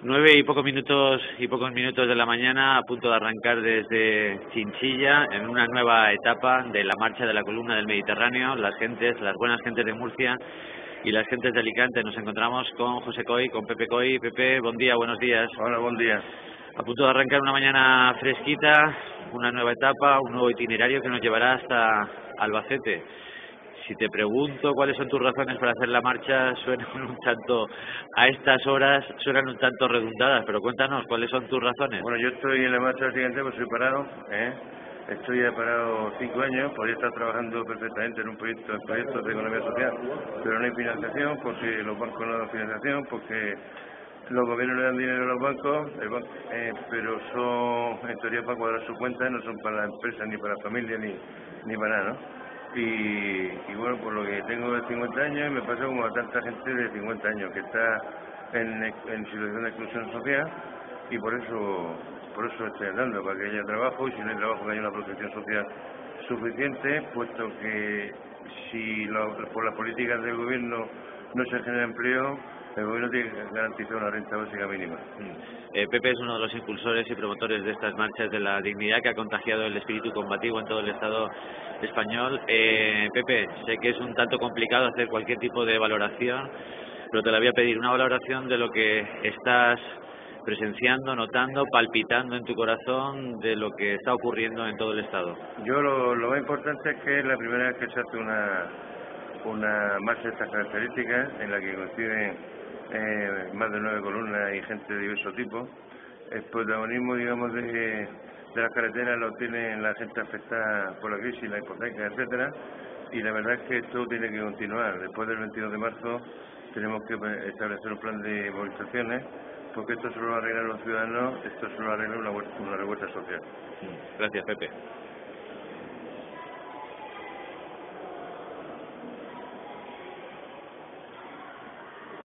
Nueve y pocos minutos y pocos minutos de la mañana a punto de arrancar desde Chinchilla en una nueva etapa de la marcha de la columna del Mediterráneo. Las gentes, las buenas gentes de Murcia y las gentes de Alicante. Nos encontramos con José Coy, con Pepe Coy. Pepe, buen día, buenos días. Hola, buen día. A punto de arrancar una mañana fresquita, una nueva etapa, un nuevo itinerario que nos llevará hasta Albacete si te pregunto cuáles son tus razones para hacer la marcha, suenan un tanto, a estas horas, suenan un tanto redundadas, pero cuéntanos, ¿cuáles son tus razones? Bueno, yo estoy en la marcha siguiente, pues soy parado, ¿eh? Estoy parado cinco años, podría estar trabajando perfectamente en un proyecto, en proyectos de economía social, pero no hay financiación porque los bancos no dan financiación, porque los gobiernos le dan dinero a los bancos, eh, pero son en teoría para cuadrar su cuenta, no son para la empresa, ni para la familia, ni, ni para nada, ¿no? Y, bueno, por lo que tengo de 50 años, me pasa como a tanta gente de 50 años que está en, en situación de exclusión social y por eso por eso estoy andando, para que haya trabajo y si no hay trabajo que haya una protección social suficiente, puesto que si por las políticas del gobierno no se genera empleo, el gobierno tiene que garantizar una renta básica mínima. Eh, Pepe es uno de los impulsores y promotores de estas marchas de la dignidad que ha contagiado el espíritu combativo en todo el Estado español. Eh, Pepe, sé que es un tanto complicado hacer cualquier tipo de valoración, pero te la voy a pedir una valoración de lo que estás presenciando, notando, palpitando en tu corazón de lo que está ocurriendo en todo el Estado. Yo lo, lo más importante es que es la primera vez que se hace una, una marcha de estas características en la que coinciden eh, más de nueve columnas y gente de diversos tipo. El protagonismo, digamos, de, las carreteras lo tiene la gente afectada por la crisis, la hipoteca, etcétera. Y la verdad es que esto tiene que continuar. Después del 22 de marzo tenemos que establecer un plan de movilizaciones porque esto solo lo arreglan los ciudadanos, esto solo lo arregla una, una revuelta social. Gracias, Pepe.